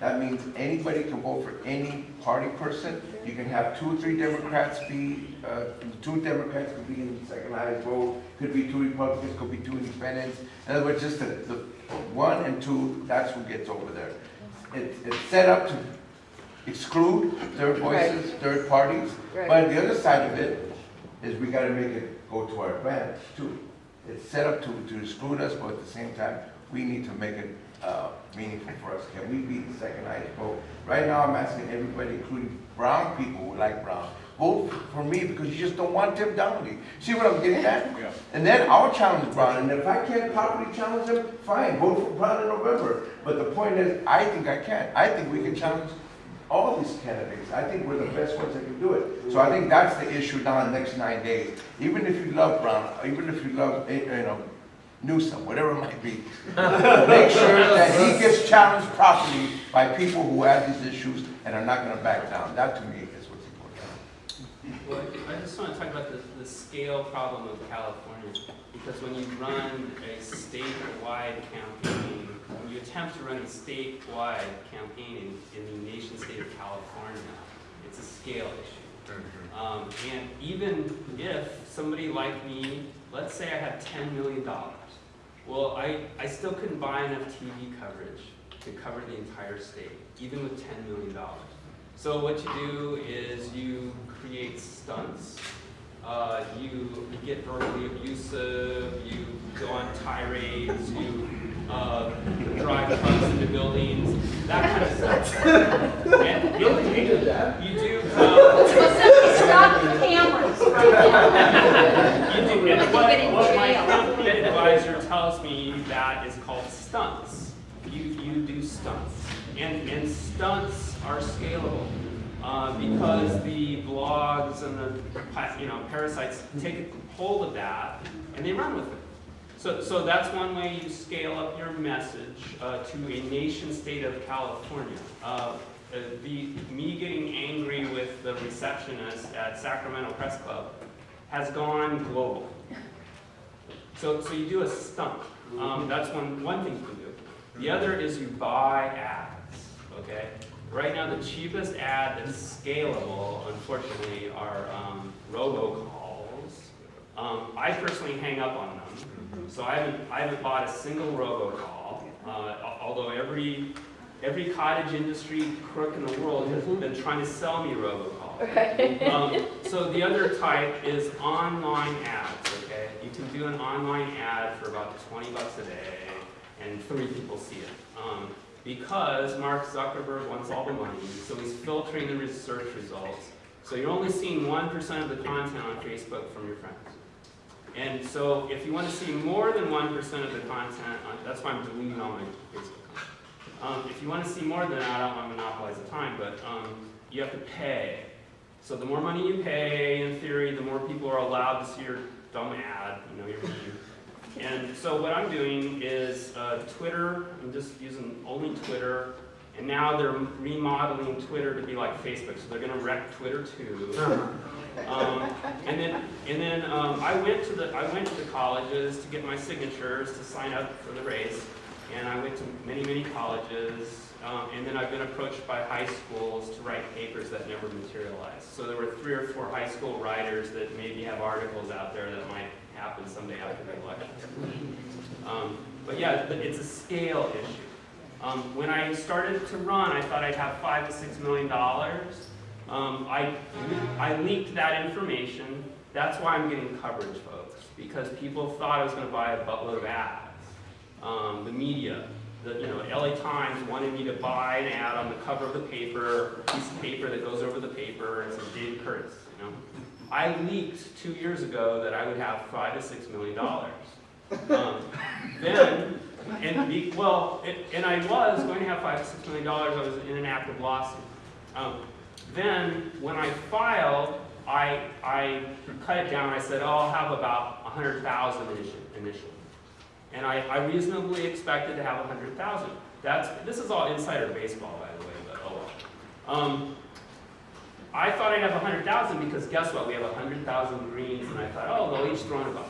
That means anybody can vote for any party person. You can have two or three Democrats be, uh, two Democrats could be in the second highest vote, could be two Republicans, could be two independents. In other words, just the, the one and two, that's who gets over there. It, it's set up to exclude third voices, third parties. Right. But the other side of it is we gotta make it go to our advantage too. It's set up to, to exclude us, but at the same time, we need to make it, uh, meaningful for us. Can we be the second highest vote? Right now, I'm asking everybody, including brown people who like Brown, vote for me because you just don't want Tim Donnelly. See what I'm getting at? Yeah. And then I'll challenge Brown, and if I can't properly challenge him, fine, vote for Brown in November. But the point is, I think I can. I think we can challenge all these candidates. I think we're the best ones that can do it. So I think that's the issue now in the next nine days. Even if you love Brown, even if you love, eh, you know, Newsom, whatever it might be, make sure that he gets challenged properly by people who have these issues and are not gonna back down. That to me is what's important. Well, I just want to talk about the, the scale problem of California, because when you run a statewide campaign, when you attempt to run a statewide campaign in, in the nation state of California, it's a scale issue. Um, and even if somebody like me, let's say I have ten million dollars, well, I, I still couldn't buy enough TV coverage to cover the entire state, even with ten million dollars. So what you do is you create stunts, uh, you get verbally abusive, you go on tirades, you uh, drive trucks into buildings, that kind of stuff. And you, you do, uh, Stop the cameras right You do, They and get what, in what advisor tells me that is called stunts. You, you do stunts. And, and stunts are scalable. Uh, because the blogs and the, you know, parasites take hold of that and they run with it. So, so that's one way you scale up your message uh, to a nation state of California. Uh, uh, the, me getting angry with the receptionist at Sacramento Press Club has gone global. So, so you do a stunt. Um, that's one, one thing you can do. The other is you buy ads, okay? Right now, the cheapest ad that's scalable, unfortunately, are um, robocalls. Um, I personally hang up on them, so I haven't, I haven't bought a single robocall, uh, although every, every cottage industry crook in the world has been trying to sell me robocalls. Um, so the other type is online ads? You can do an online ad for about 20 bucks a day, and three people see it. Um, because Mark Zuckerberg wants all the money, so he's filtering the research results. So you're only seeing 1% of the content on Facebook from your friends. And so if you want to see more than 1% of the content, on, that's why I'm deleting all my Facebook. Um, if you want to see more than that, I don't want to monopolize the time, but um, you have to pay. So the more money you pay, in theory, the more people are allowed to see your dumb ad, you know, your And so what I'm doing is uh, Twitter, I'm just using only Twitter, and now they're remodeling Twitter to be like Facebook, so they're gonna wreck Twitter too. Um, and then, and then um, I went to the I went to the colleges to get my signatures to sign up for the race, and I went to many many colleges, um, and then I've been approached by high schools to write papers that never materialized. So there were three or four high school writers that maybe have articles out there that might happen someday after the election. Um, but yeah, it's a scale issue. Um, when I started to run, I thought I'd have five to six million dollars. Um, I, I leaked that information. That's why I'm getting coverage, folks, because people thought I was going to buy a buttload of ads. Um, the media, the you know, LA Times wanted me to buy an ad on the cover of the paper, a piece of paper that goes over the paper, and says David Curtis. You know, I leaked two years ago that I would have five to six million dollars. Um, then, and be, well, it, and I was going to have five to six million dollars. I was in an active lawsuit. Um, then, when I filed, I, I cut it down. I said, oh, I'll have about 100,000 initially. And I, I reasonably expected to have 100,000. That's, this is all insider baseball, by the way, but oh well. Um, I thought I'd have 100,000 because guess what? We have 100,000 greens, and I thought, oh, they'll each throw in a buck.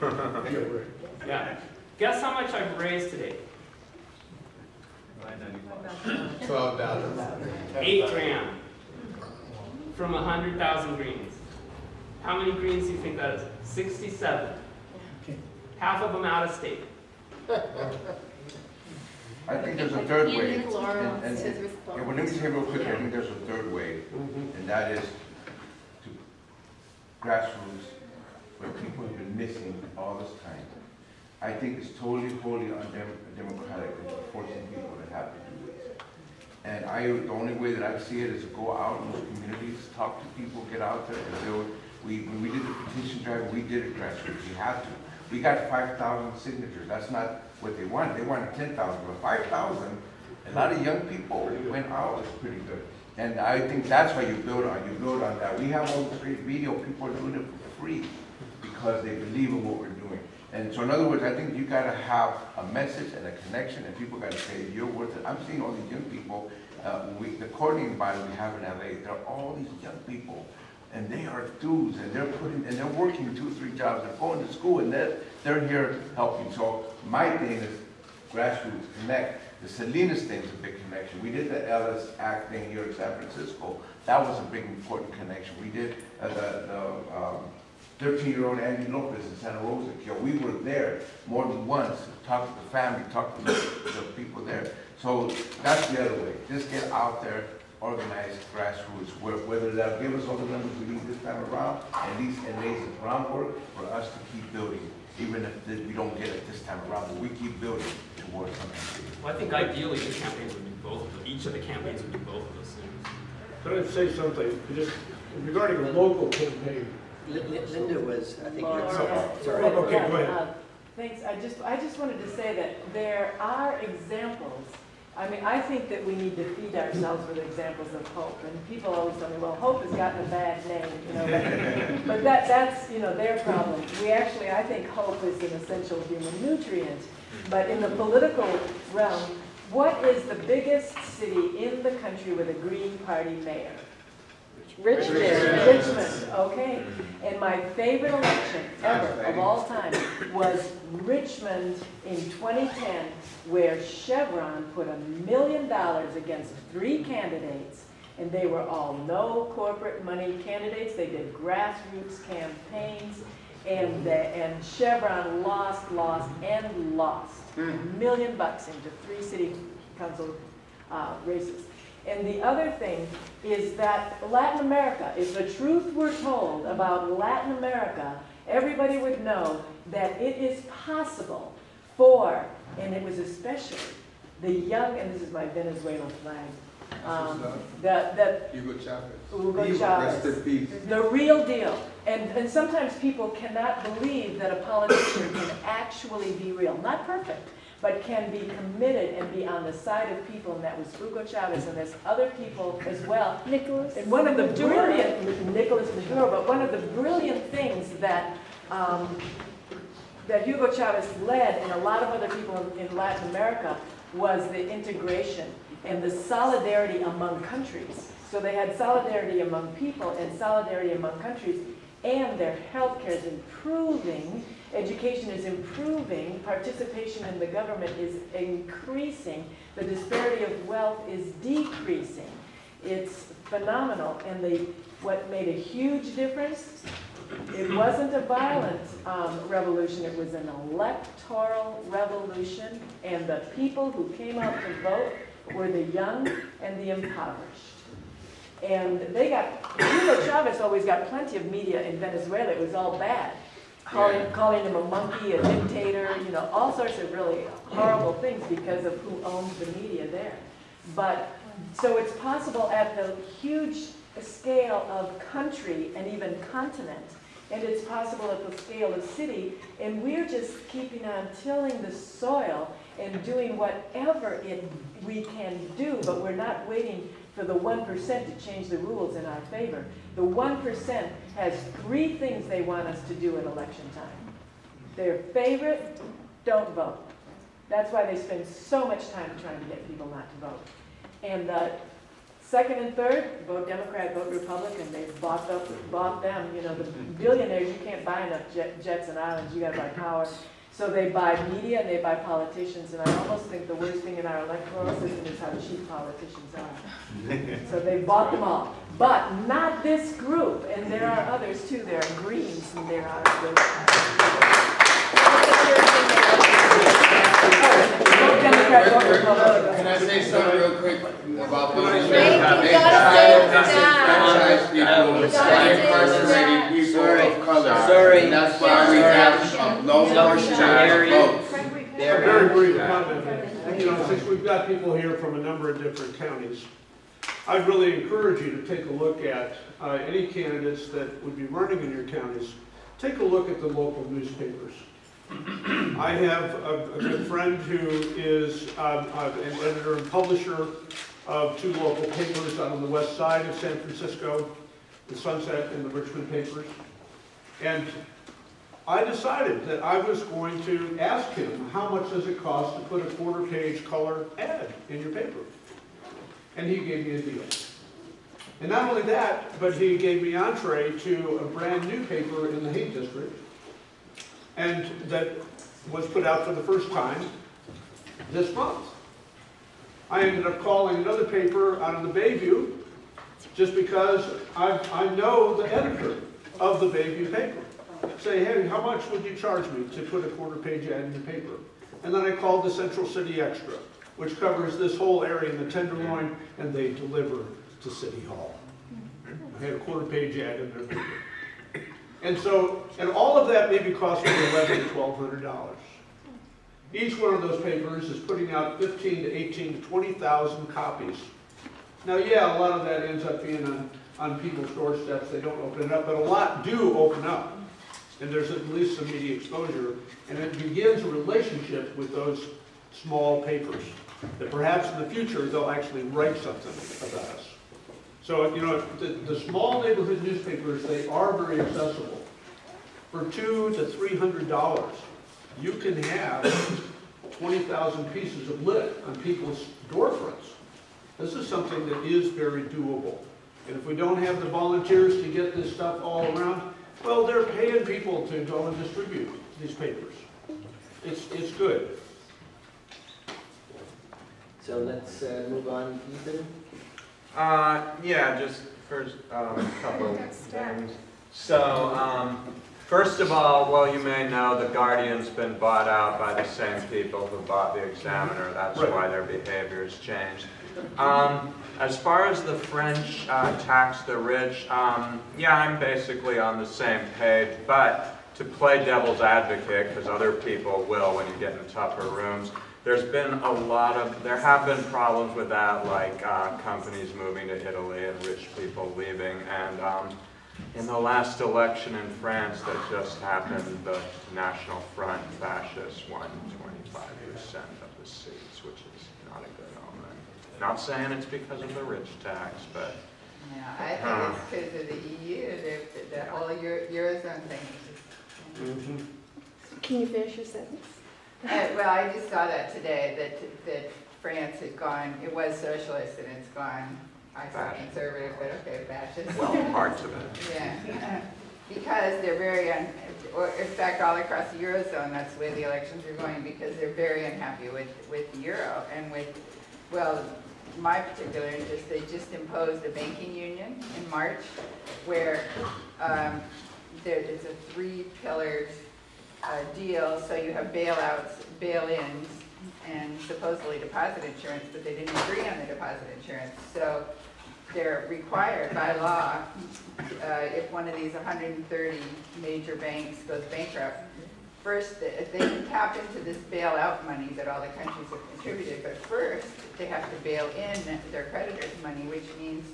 Yeah. Guess how much I've raised today? So twelve dollars. Eight grand from a hundred thousand greens. How many greens do you think that is? Sixty-seven. Half of them out of state. I think there's a third way. Ian Laurel And- and- says Yeah, well, let me say real quick, I think there's a third way, mm-hmm. and that is to grassroots, where people have been missing all this time. I think it's totally, wholly undemocratic to forcing people to have to do this. And I, the only way that I see it is to go out in those communities, talk to people, get out there and build. We, when we did the petition drive, we did it grassroots, we had to. We got five thousand signatures, that's not what they wanted, they wanted ten thousand, but five thousand, a lot of young people went out, it's pretty good. And I think that's why you build on, you build on that. We have all great video, people are doing it for free because they believe in what we're doing. And so in other words, I think you gotta have a message and a connection, and people gotta say, you're worth it. I'm seeing all these young people, uh, we, the coordinating body we have in LA, they're all these young people, and they are dudes, and they're putting, and they're working two, three jobs, they're going to school, and they're, they're here helping. So my thing is grassroots, connect. The Salinas thing is a big connection. We did the Ellis Act thing here in San Francisco. That was a big, important connection. We did uh, the, the, um, thirteen-year-old Andy Lopez in Santa Rosa kill. We were there more than once, talked to the family, talked to the, the people there. So that's the other way. Just get out there, organize grassroots, where- whether that'll give us all the numbers we need this time around, at least it lays the groundwork for us to keep building, even if we don't get it this time around, but we keep building towards something. Well, I think ideally the campaigns would do both, of- each of the campaigns would do both of those things. Can I say something, just regarding a local campaign? Lin- Lin- Linda was, I think, Laura. sorry. Oh, okay, go ahead. Uh, Thanks, I just, I just wanted to say that there are examples. I mean, I think that we need to feed ourselves with examples of hope. And people always tell me, well, hope has gotten a bad name, you know. but- But that, that's, you know, their problem. We actually, I think hope is an essential human nutrient. But in the political realm, what is the biggest city in the country with a Green Party mayor? Richmond. Richmond, okay. And my favorite election ever of all time was Richmond in 2010, where Chevron put a million dollars against three candidates, and they were all no corporate money candidates. They did grassroots campaigns, and, the- and Chevron lost, lost, and lost. A million bucks into three city council uh, races. And the other thing is that Latin America, if the truth were told about Latin America, everybody would know that it is possible for, and it was especially the young, and this is my Venezuelan flag, um, that, that Hugo Chavez. Hugo Chavez. Rest in peace. the real deal. And, and sometimes people cannot believe that a politician can actually be real. Not perfect, but can be committed and be on the side of people. And that was Hugo Chavez, and there's other people as well. Nicholas. And one of the brilliant, Nicholas Maduro, but one of the brilliant things that, um, that Hugo Chavez led and a lot of other people in in Latin America was the integration and the solidarity among countries. So they had solidarity among people and solidarity among countries, and their healthcare is improving, education is improving, participation in the government is increasing, the disparity of wealth is decreasing. It's phenomenal, and the, what made a huge difference, it wasn't a violent um, revolution, it was an electoral revolution, and the people who came out to vote were the young and the impoverished. And they got, Hugo Chavez always got plenty of media in Venezuela, it was all bad. Calling, calling him a monkey, a dictator, you know, all sorts of really horrible things because of who owns the media there. But, so it's possible at the huge scale of country and even continent, and it's possible at the scale of city, and we're just keeping on tilling the soil and doing whatever it, we can do, but we're not waiting for the one percent to change the rules in our favor. The one percent has three things they want us to do at election time. Their favorite, don't vote. That's why they spend so much time trying to get people not to vote. And the second and third, vote Democrat, vote Republican. They've bought up, bought them. You know, the billionaires, you can't buy enough jet, jets and islands. You got to buy power. So they buy media and they buy politicians, and I almost think the worst thing in our electoral system is how cheap politicians are. So they bought them all, but not this group, and there are others too, there are Greens and there are the. Vote Democrat, vote Republican. Can I say something real quick about those? Wait, you gotta Franchise people, You incarcerated people Sorry. Of color. Sorry. And that's why we have a low Sorry. percentage of votes. A very brief comment. You know, since we've got people here from a number of different counties, I'd really encourage you to take a look at uh, any candidates that would be running in your counties. Take a look at the local newspapers. I have a a good friend who is um, uh, an editor and publisher of two local papers out on the west side of San Francisco, the Sunset and the Richmond papers. And I decided that I was going to ask him, how much does it cost to put a quarter page color ad in your paper? And he gave me a deal. And not only that, but he gave me entree to a brand new paper in the Haight District, and that was put out for the first time this month. I ended up calling another paper out of the Bayview, just because I, I know the editor of the Bayview paper say, hey, how much would you charge me to put a quarter page ad in the paper? And then I called the Central City Extra, which covers this whole area in the Tenderloin, and they deliver to City Hall. I had a quarter page ad in their paper. And so, and all of that maybe cost me eleven to twelve hundred dollars. Each one of those papers is putting out fifteen to eighteen to twenty thousand copies. Now, yeah, a lot of that ends up being on, on people's doorsteps, they don't open it up, but a lot do open up. And there's at least some media exposure, and it begins a relationship with those small papers. That perhaps in the future, they'll actually write something about us. So, you know, the, the small neighborhood newspapers, they are very accessible. For two to three hundred dollars, you can have twenty thousand pieces of lit on people's door fronts. This is something that is very doable. And if we don't have the volunteers to get this stuff all around, well, they're paying people to go and distribute these papers. It's, it's good. So let's uh, move on, Ethan. Uh, yeah, just first, um, a couple of things. So, um, first of all, well, you may know, the Guardian's been bought out by the same people who bought the Examiner. That's Right. why their behavior has changed. Um, as far as the French, uh, tax the rich, um, yeah, I'm basically on the same page, but to play devil's advocate, because other people will when you get in tougher rooms, there's been a lot of, there have been problems with that, like uh, companies moving to Italy and rich people leaving. And um, in the last election in France that just happened, the National Front fascists won 25% of the seats, which is not a good omen. Not saying it's because of the rich tax, but Yeah, I think it's because of the EU, the, the whole Euro- Eurozone thing. Can you finish your sentence? Uh, Well, I just saw that today, that, that France had gone, it was socialist and it's gone, I saw conservative, but okay, fascist. well, parts of it. Yeah, because they're very, un- or in fact, all across the Eurozone, that's the way the elections are going, because they're very unhappy with, with the euro and with, well, my particular interest, they just imposed a banking union in March where um, there is a three-pillared uh, deal, so you have bailouts, bail-ins, and supposedly deposit insurance, but they didn't agree on the deposit insurance. So they're required by law, uh, if one of these 130 major banks goes bankrupt, first, they they can tap into this bailout money that all the countries have contributed, but first, they have to bail in their creditors' money, which means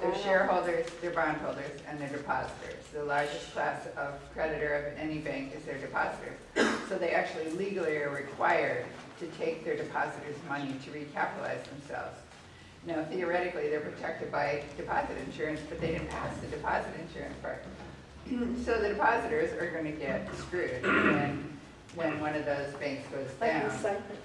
their shareholders, their bondholders, and their depositors. The largest class of creditor of any bank is their depositors. So they actually legally are required to take their depositors' money to recapitalize themselves. Now theoretically, they're protected by deposit insurance, but they didn't pass the deposit insurance part. So the depositors are gonna get screwed when, when one of those banks goes Like down. Cyprus?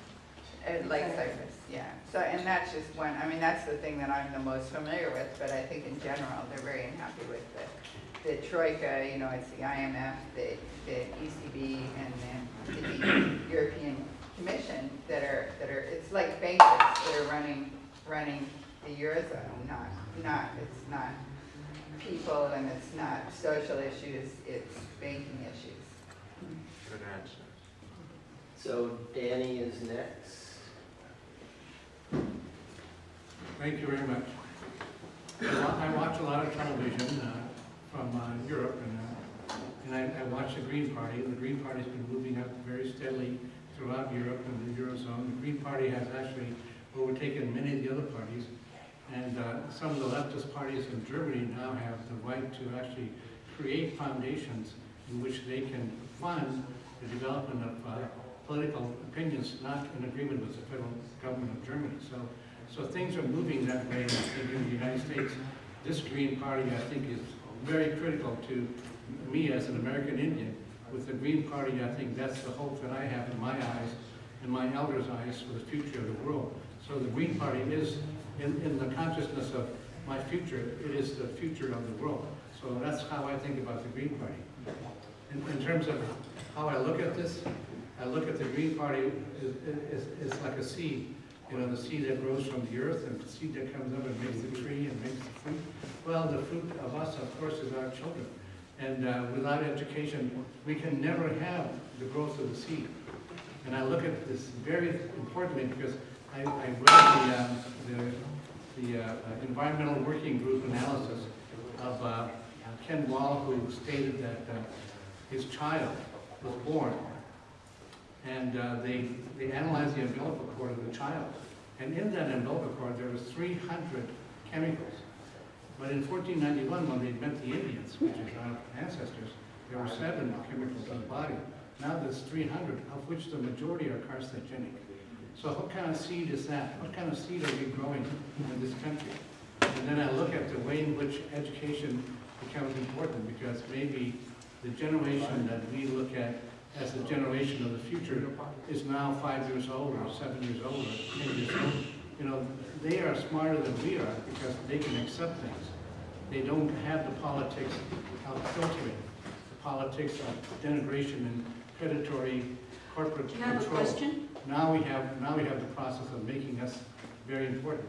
And uh, like Cyprus. yeah. So, and that's just one, I mean, that's the thing that I'm the most familiar with, but I think in general, they're very unhappy with the, the Troika, you know, it's the IMF, the, the ECB, and then the European Commission that are, that are, it's like bankers that are running, running the Eurozone, not, not, it's not people and it's not social issues, it's banking issues. Good answer. So Danny is next. Thank you very much. I watch a lot of television uh, from uh, Europe, and, uh, and I I watch the Green Party, and the Green Party's been moving up very steadily throughout Europe and the Eurozone. The Green Party has actually overtaken many of the other parties, and uh, some of the leftist parties in Germany now have the right to actually create foundations in which they can fund the development of uh, political opinions not in agreement with the federal government of Germany. So so things are moving that way in the United States. This Green Party, I think, is very critical to me as an American Indian. With the Green Party, I think that's the hope that I have in my eyes, in my elders' eyes for the future of the world. So the Green Party is, in, in the consciousness of my future, it is the future of the world. So that's how I think about the Green Party. In, in terms of how I look at this, I look at the Green Party is like a seed. You know, the seed that grows from the earth and the seed that comes up and makes the tree and makes the fruit. Well, the fruit of us, of course, is our children. And uh, without education, we can never have the growth of the seed. And I look at this very importantly because I, I read the, um, the, the uh, environmental working group analysis of uh, Ken Wall, who stated that uh, his child was born and uh, they, they analyzed the umbilical cord of the child. And in that umbilical cord, there was 300 chemicals. But in 1491, when they met the Indians, which is our ancestors, there were seven chemicals in the body. Now there's 300, of which the majority are carcinogenic. So what kind of seed is that? What kind of seed are we growing in this country? And then I look at the way in which education becomes important, because maybe the generation that we look at as the generation of the future is now five years old or seven years old or ten years old. You know, they are smarter than we are because they can accept things. They don't have the politics of filtering, the politics of denigration and predatory corporate have a control. question? Now we have, now we have the process of making us very important.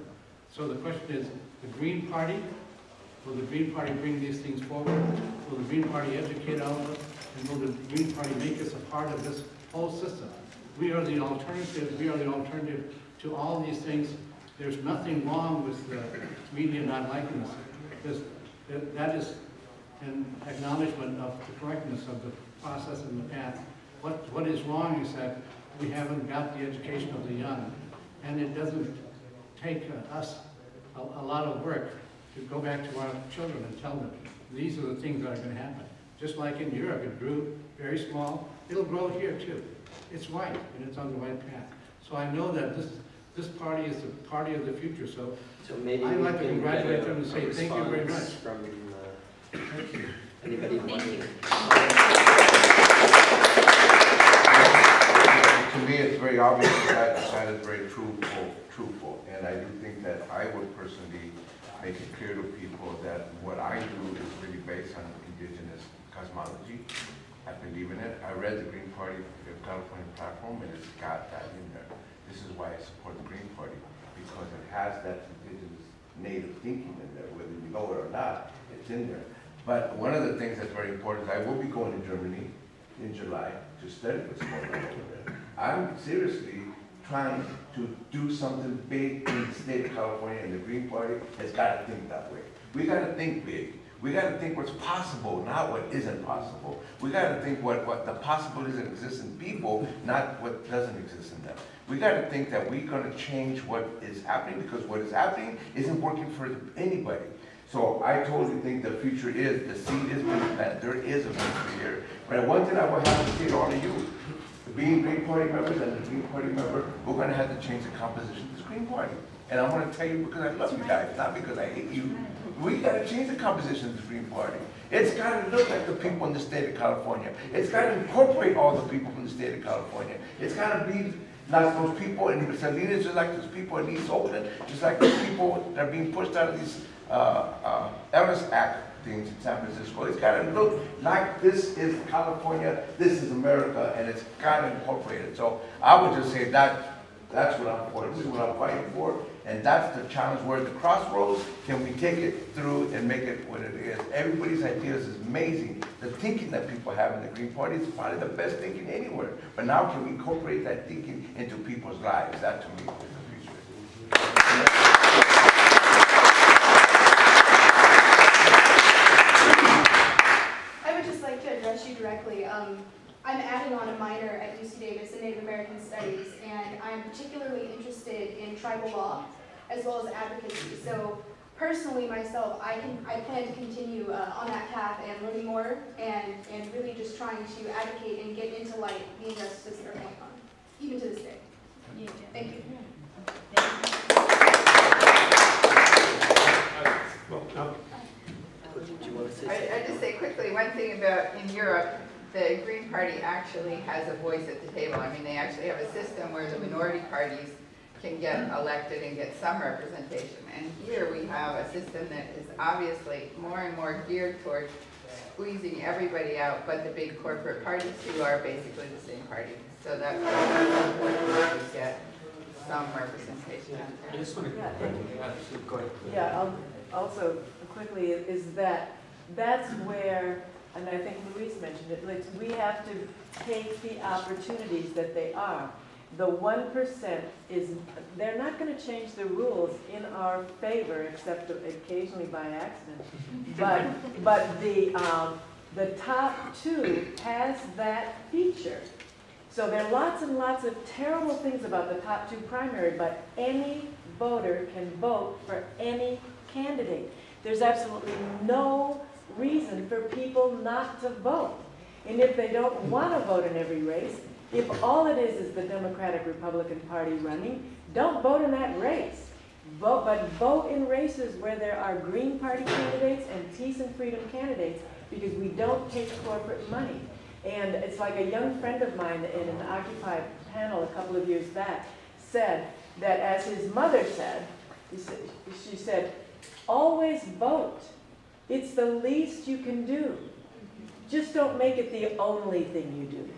So the question is, the Green Party, will the Green Party bring these things forward? Will the Green Party educate all of us? And will the Green Party make us a part of this whole system? We are the alternative, we are the alternative to all these things. There's nothing wrong with the media not liking us. There's- that- is an acknowledgement of the correctness of the process and the path. What, what is wrong is that we haven't got the education of the young. And it doesn't take uh, us a, a lot of work to go back to our children and tell them, these are the things that are gonna happen. Just like in Europe, it grew very small, it'll grow here too. It's right, and it's on the right path. So I know that this, this party is the party of the future, so So maybe I'd we like to can get congratulate them and say thank you very response much. From, uh, anybody Thank wanting? you. To me, it's very obvious that that side is very truthful, truthful, and I do think that I would personally make it clear to people that what I do is really based on indigenous cosmology. I believe in it. I read the Green Party, the California platform, and it's got that in there. This is why I support the Green Party, because it has that indigenous native thinking in there, whether you know it or not, it's in there. But one of the things that's very important is I will be going to Germany in July to study what's going on over there. I'm seriously trying to do something big in the state of California, and the Green Party has got to think that way. We got to think big. We got to think what's possible, not what isn't possible. We got to think what, what the possibilities that exist in people, not what doesn't exist in them. We got to think that we're going to change what is happening because what is happening isn't working for anybody. So I totally think the future is, the seed is being planted, there is a future here. But one thing I will have to say to all of you, being Green Party members and the Green Party member, we're gonna have to change the composition of this Green Party. And I'm gonna tell you because I love you guys, not because I hate you. We gotta change the composition of the Green Party. It's gotta look like the people in the state of California. It's gotta incorporate all the people from the state of California. It's gotta be Not those people in Salinas, just like those people in East Oakland, just like those people that are being pushed out of these, uh, uh, Ellis Act things in San Francisco. It's gotta look like this is California, this is America, and it's kinda incorporated. So I would just say that, that's what I'm for, this is what I'm fighting for, and that's the challenge, we're at the crossroads, can we take it through and make it what it is? Everybody's ideas is amazing, the thinking that people have in the Green Party is probably the best thinking anywhere. But now can we incorporate that thinking into people's lives, that to me is the future. I would just like to address you directly. Um, I'm adding on a minor at UC Davis in Native American Studies, and I'm particularly interested in tribal law as well as advocacy. So personally, myself, I can I plan to continue uh, on that path and learning more, and and really just trying to advocate and get into light the injustices that are going on, even to this day. Thank you. Well, Do you want to say I. I just say quickly, one thing about in Europe, the Green Party actually has a voice at the table. I mean, they actually have a system where the minority parties can get elected and get some representation. And here we have a system that is obviously more and more geared toward squeezing everybody out, but the big corporate parties who are basically the same party. So that's why we get some representation I just want to, Yeah. yeah, so go ahead. Yeah, um, also quickly, is that, that's where, and I think Luis mentioned it, like, we have to take the opportunities that they are. The one percent is, they're not gonna change the rules in our favor, except occasionally by accident. But, but the, um, the top two has that feature. So there are lots and lots of terrible things about the top two primary, but any voter can vote for any candidate. There's absolutely no reason for people not to vote. And if they don't want to vote in every race, if all it is is the Democratic Republican Party running, don't vote in that race. Vote, but vote in races where there are Green Party candidates and Peace and Freedom candidates, because we don't take corporate money. And it's like a young friend of mine in an Occupy panel a couple of years back said that as his mother said, said, she said, always vote. It's the least you can do. Just don't make it the only thing you do.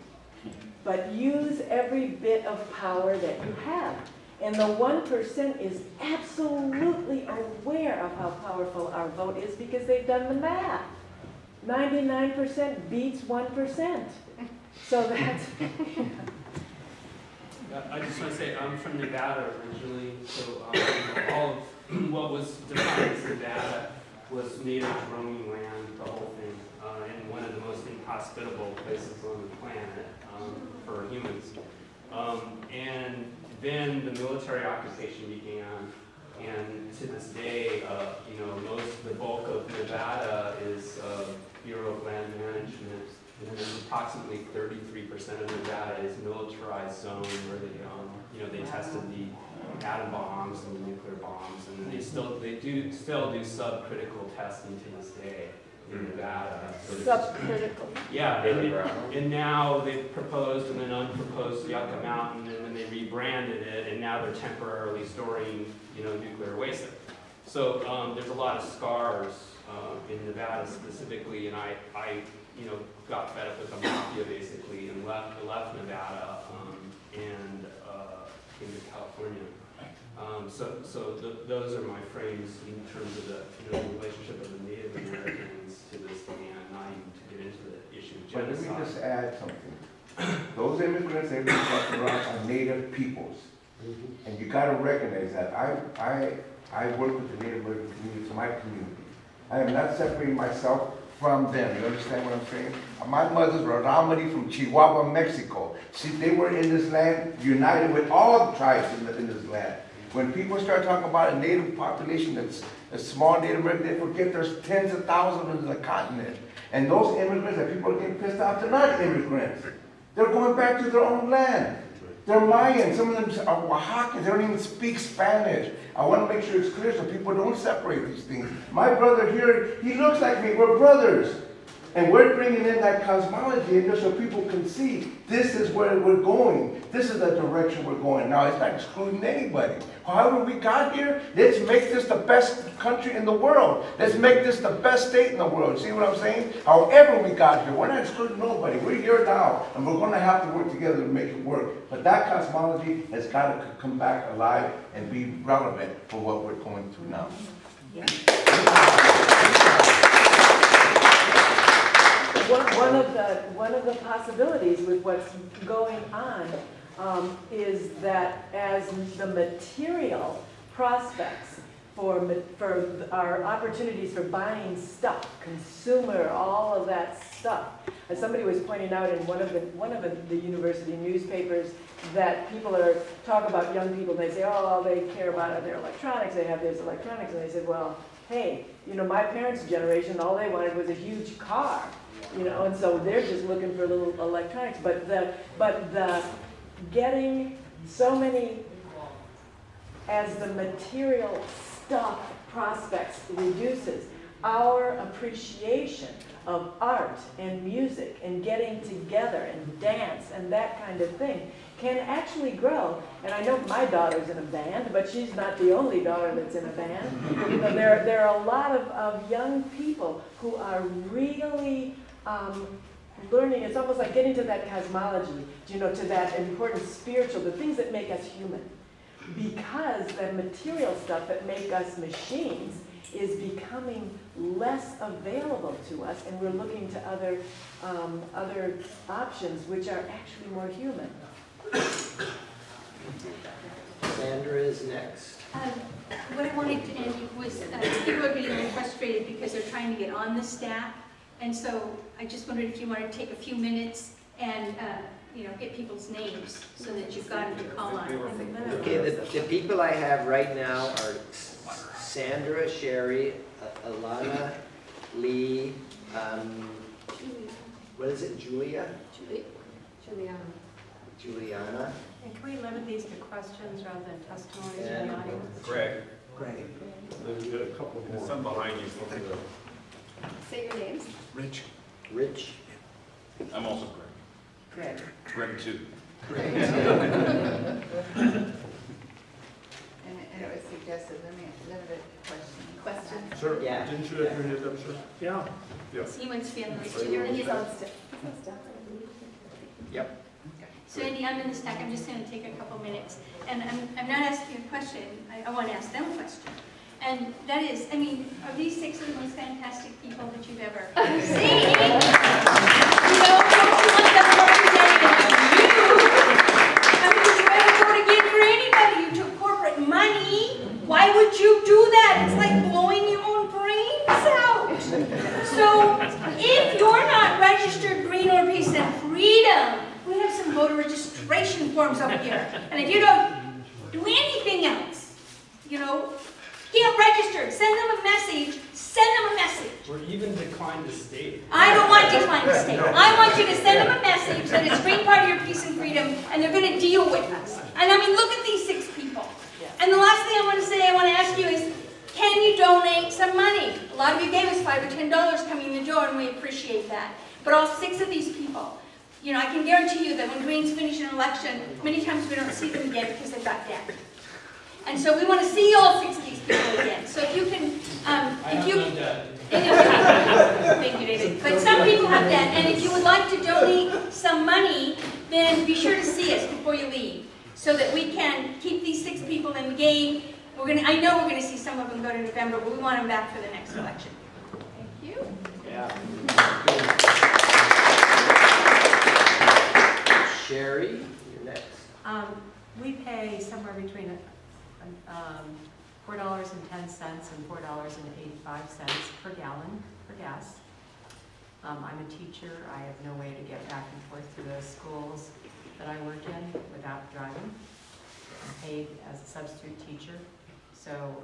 But use every bit of power that you have. And the one percent is absolutely aware of how powerful our vote is because they've done the math. Ninety-nine percent beats one percent. So that's, I just want to say, I'm from Nevada originally, so um, all of what was defined as Nevada was native roaming land, the whole thing, uh, and one of the most inhospitable places on the planet um, for humans. Um, And then the military occupation began, and to this day, uh, you know, most, the bulk of Nevada is uh, Bureau of Land Management, and then approximately thirty-three percent of Nevada is militarized zone where they, um, you know, they tested the atom bombs and nuclear bombs, and they still, they do, still do subcritical testing to this day in Nevada. Subcritical. yeah, and, and now they've proposed and then unproposed Yucca Mountain, and then they rebranded it, and now they're temporarily storing, you know, nuclear waste there. So, um, there's a lot of scars, uh, in Nevada specifically, and I, I, you know, got fed up with the mafia basically, and left, left Nevada, um, and, came to California. Um, so, so th- those are my frames in terms of the, you know, the relationship of the Native Americans to this land, not even to get into the issue of But let me just add something. Those immigrants that we talk about are native peoples. And you gotta recognize that. I, I, I work with the Native American community, it's my community. I am not separating myself from them, you understand what I'm saying? My mother's Raramuri from Chihuahua, Mexico. See, they were in this land, united with all the tribes in, the, in this land. When people start talking about a native population that's a small Native American, they forget there's tens of thousands in the continent. And those immigrants that people are getting pissed off, they're not immigrants. They're going back to their own land. They're Mayan, some of them are Oaxacans, they don't even speak Spanish. I want to make sure it's clear so people don't separate these things. My brother here, he looks like me, we're brothers. And we're bringing in that cosmology in there so people can see this is where we're going. This is the direction we're going. Now, it's not excluding anybody. However we got here, let's make this the best country in the world. Let's make this the best state in the world. See what I'm saying? However we got here, we're not excluding nobody. We're here now, and we're gonna have to work together to make it work. But that cosmology has gotta come back alive and be relevant for what we're going through now. One, one of the, one of the possibilities with what's going on um, is that as the material prospects for, for our opportunities for buying stuff, consumer, all of that stuff. As somebody was pointing out in one of the, one of the, the university newspapers, that people are, talk about young people, they say, oh, all they care about are their electronics, they have this electronics, and they said, well, hey, you know, my parents' generation, all they wanted was a huge car, you know, and so they're just looking for little electronics, but the, but the, getting so many, as the material stuff prospects reduces, our appreciation of art and music and getting together and dance and that kind of thing can actually grow. And I know my daughter's in a band, but she's not the only daughter that's in a band. You know, there, there are a lot of, of young people who are really um, learning, it's almost like getting to that cosmology, you know, to that important spiritual, the things that make us human. Because the material stuff that make us machines is becoming less available to us, and we're looking to other, um, other options which are actually more human. Sandra is next. Um, What I wanted to end was, uh, people are getting really frustrated because they're trying to get on the staff. And so I just wondered if you wanted to take a few minutes and, uh, you know, get people's names so that you've got them to call on. Okay, the, the people I have right now are Sandra, Sherry, A- Alana, Lee, um, what is it, Julia? Juliana. Juliana, And can we limit these to questions rather than testimonies in and the audience? Greg, Greg. Then we got a couple there's more. some behind you. Say your names. Rich. Rich, I'm also Greg. Greg. Greg too. And, and it was suggested, limit, limited question. Question. Sir, Yeah. didn't you have your hand up, sir? Yeah. He wants to be on the list He's too. on stick. He's on stick. Yep. So Andy, I'm in the stack, I'm just gonna take a couple minutes. And I'm, I'm not asking a question, I, I wanna ask them a question. And that is, I mean, are these six of the most fantastic people that you've ever seen? You know, don't you want them you? I mean, did you ever go to get for anybody? You took corporate money. Why would you do that? It's like blowing your own brains out. So if you're not registered Green or Peace and Freedom, we have some voter registration forms up here. And if you don't do anything else, you know, get registered, send them a message, send them a message. Or even decline to state. I don't want to decline to state. I want you to send them a message that it's Green Party or Peace and Freedom, and they're gonna deal with us. And I mean, look at these six people. And the last thing I want to say, I want to ask you is, can you donate some money? A lot of you gave us five or ten dollars coming in the door, and we appreciate that. But all six of these people, you know, I can guarantee you that when Greens finish an election, many times we don't see them again because they've got debt. And so we want to see all six of these people again. So if you can, um, I if you. no debt. And if you- Thank you, David. But some people have that, and if you would like to donate some money, then be sure to see us before you leave, so that we can keep these six people in the game. We're gonna, I know we're gonna see some of them go to November, but we want them back for the next election. Thank you. Yeah. Sherry, you're next. Um, we pay somewhere between, um, four dollars and ten cents and four dollars and eighty-five cents per gallon for gas. Um, I'm a teacher, I have no way to get back and forth to the schools that I work in without driving. I'm paid as a substitute teacher, so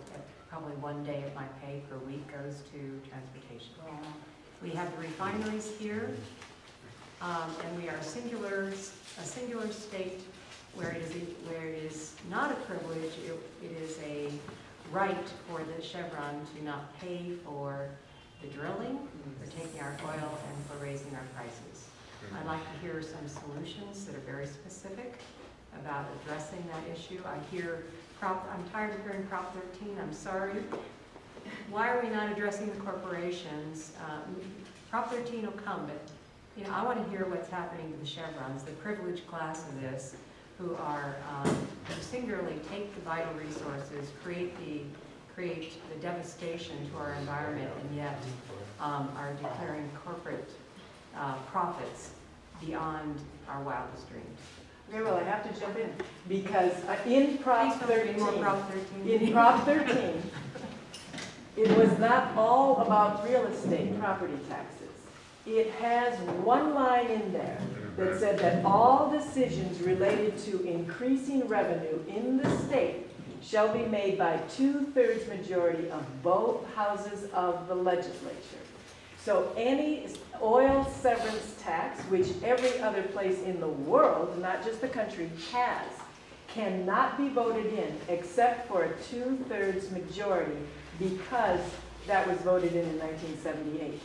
probably one day of my pay per week goes to transportation. We have the refineries here, um, and we are a singular, a singular state where it is, where it is not a privilege, it, it is a right for the Chevron to not pay for the drilling, for taking our oil, and for raising our prices. I'd like to hear some solutions that are very specific about addressing that issue. I hear Prop, I'm tired of hearing Prop 13, I'm sorry. Why are we not addressing the corporations? Um, Prop 13 will come, but, you know, I want to hear what's happening to the Chevrons, the privileged class of this, who are, um, who singularly take the vital resources, create the, create the devastation to our environment, and yet um, are declaring corporate uh, profits beyond our wildest dreams. Very well, I have to jump in, because uh, in Prop Please don't read more 13, Prop 13. in Prop 13, it was not all about real estate property taxes. It has one line in there that said that all decisions related to increasing revenue in the state shall be made by two-thirds majority of both houses of the legislature. So any oil severance tax, which every other place in the world, not just the country, has, cannot be voted in except for a two-thirds majority because that was voted in in 1978.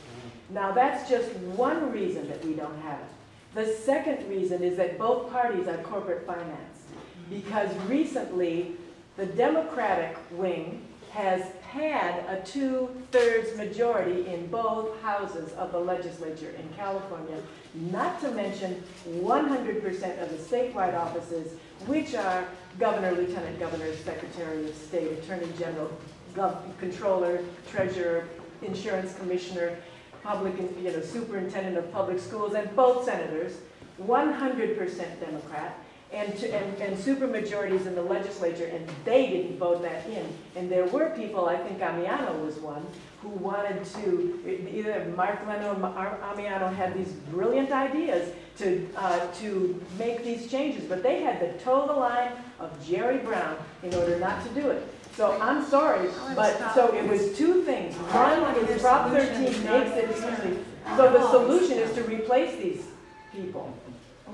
Now, that's just one reason that we don't have it. The second reason is that both parties are corporate financed because recently the Democratic wing has had a two-thirds majority in both houses of the legislature in California, not to mention 100% of the statewide offices, which are governor, lieutenant governor, secretary of state, attorney general, controller, treasurer, insurance commissioner, public, you know, superintendent of public schools, and both senators, 100% Democrat, and, to, and, and supermajorities in the legislature, and they didn't vote that in. And there were people, I think Ammiano was one, who wanted to, either Mark Leno or Ammiano had these brilliant ideas to, uh, to make these changes, but they had to toe the line of Jerry Brown in order not to do it. So I'm sorry, but, so it was two things. One is Prop 13 makes it easy. So the solution is to replace these people.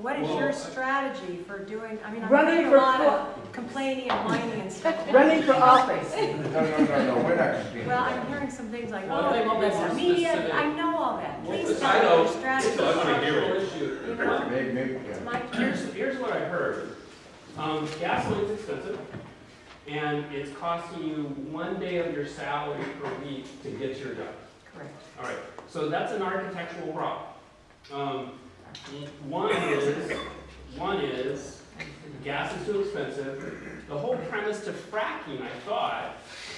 What is your strategy for doing, I mean, I'm Running hearing a for lot of complaining and whining and stuff. Running for office. No, no, no, no, we're not complaining. Well, I'm hearing some things like, Well, oh, let me well, be that's more media, specific. I know all that. Please Well, tell I me know. your strategy. It's a structural issue. You know? Maybe, maybe, yeah. Mike, Here's, here's what I heard. Um, gasoline's expensive, and it's costing you one day of your salary per week to get your job. correct. All right, so that's an architectural problem. Um, one is, one is, gas is too expensive. The whole premise to fracking, I thought,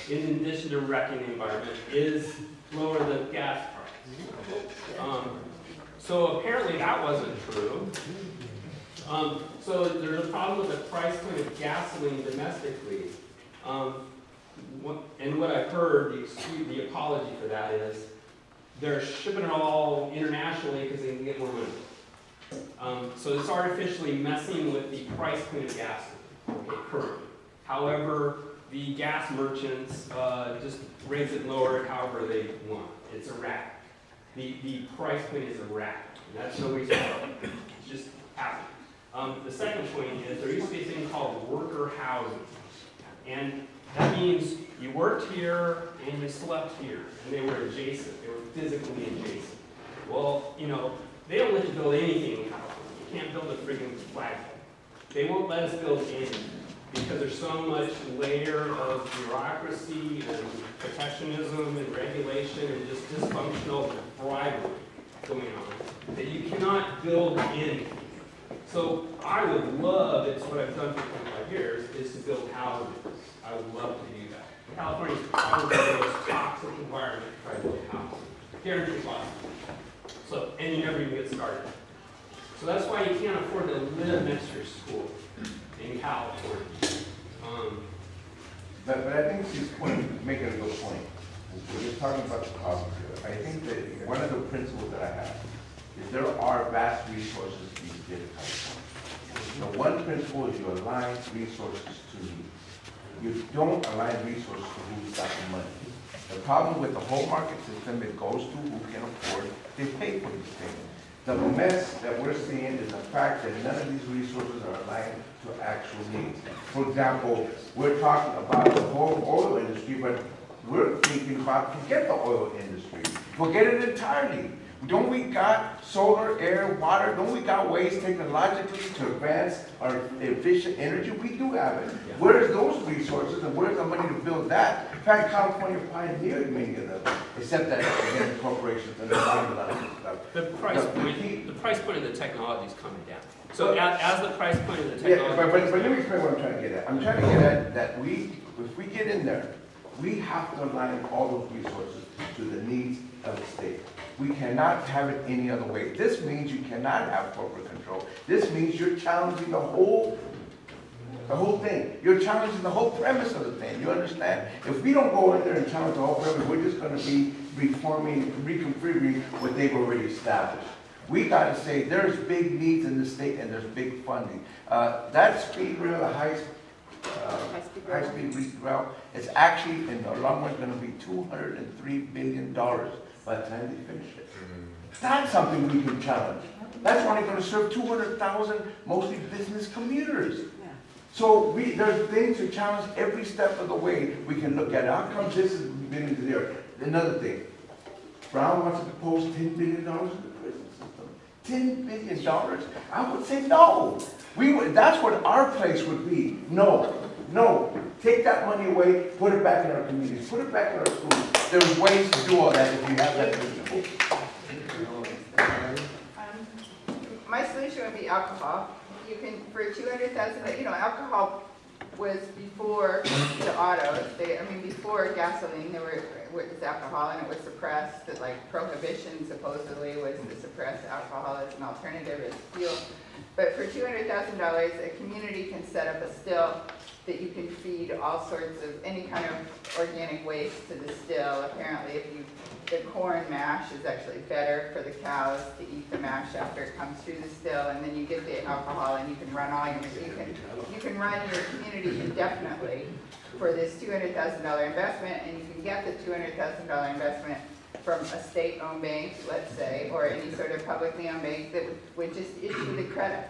in addition to wrecking the environment, is lower the gas price. Um, so apparently that wasn't true. Um, so there's a problem with the price point of gasoline domestically. Um, what, and what I've heard, the excuse, the apology for that is, they're shipping it all internationally because they can get more money. Um, so it's artificially messing with the price point of gasoline, currently. However, the gas merchants, uh, just raise it lower it however they want. It's erratic. The, the price point is erratic. And that's no why. It's just happening. Um, the second point is there used to be a thing called worker housing. And that means you worked here and you slept here, and they were adjacent, they were physically adjacent. Well, you know, they don't let you build anything in California. You can't build a friggin' flagpole. They won't let us build anything because there's so much layer of bureaucracy and protectionism and regulation and just dysfunctional bribery going on that you cannot build anything. So I would love, it's what I've done for 25 years, is to build houses. I would love to do that. California's probably the most toxic environment to try to build houses. Guaranteed. So, and you never even get started. So that's why you can't afford to live next to your school in California. Um, But, but I think she's point, making a good point. We're just talking about the cost. I think that one of the principles that I have is there are vast resources The one principle is you align resources to needs. You don't align resources to who's got the money. The problem with the whole market system, it goes to who can afford, they pay for these things. The mess that we're seeing is the fact that none of these resources are aligned to actual needs. For example, we're talking about the whole oil industry, but we're thinking about forget the oil industry, forget it entirely. Don't we got solar, air, water, don't we got ways technologically to advance our efficient energy? We do have it. Where's those resources and where's the money to build that? In fact, California pioneered many of them, except that, again, corporations and the stuff. The price The- the point, key- the price point of the technology is coming down. So as, as the price point of the Yeah, technology. but, but, but let me explain what I'm trying to get at. I'm trying to get at that we, if we get in there, we have to align all those resources to the needs of the state. We cannot have it any other way. This means you cannot have corporate control. This means you're challenging the whole, the whole thing. You're challenging the whole premise of the thing, you understand? If we don't go in there and challenge the whole premise, we're just gonna be reforming, reconfiguring what they've already established. We gotta say, there's big needs in the state and there's big funding. Uh, that speed rail, the high, uh, high-speed re- rail, is actually, in the long run, gonna be two hundred and three billion dollars by the time they finish it. Mm. That's something we can challenge. That's only gonna serve two hundred thousand, mostly business commuters. So we, there's things to challenge every step of the way we can look at it. How come this is beginning to there? Another thing, Brown wants to propose ten billion dollars in the prison system. Ten billion dollars? I would say no. We would, that's what our place would be. No, no. Take that money away, put it back in our communities, put it back in our schools. There's ways to do all that if you have that. Um, My solution would be alcohol. You can, for two hundred thousand, you know, alcohol was before the autos, they, I mean, before gasoline, there were, was alcohol and it was suppressed, that like prohibition supposedly was to suppress alcohol as an alternative as fuel. But for two hundred thousand dollars, a community can set up a still that you can feed all sorts of, any kind of organic waste to the still. Apparently, if you, the corn mash is actually better for the cows to eat the mash after it comes through the still, and then you get the alcohol and you can run all your, you can, you can run your community indefinitely for this two hundred thousand dollar investment, and you can get the two hundred thousand dollar investment from a state-owned bank, let's say, or any sort of publicly owned bank that would- would just issue the credit.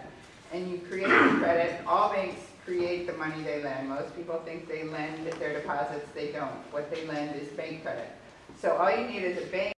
And you create the credit, all banks create the money they lend. Most people think they lend their deposits, they don't. What they lend is bank credit. So all you need is a bank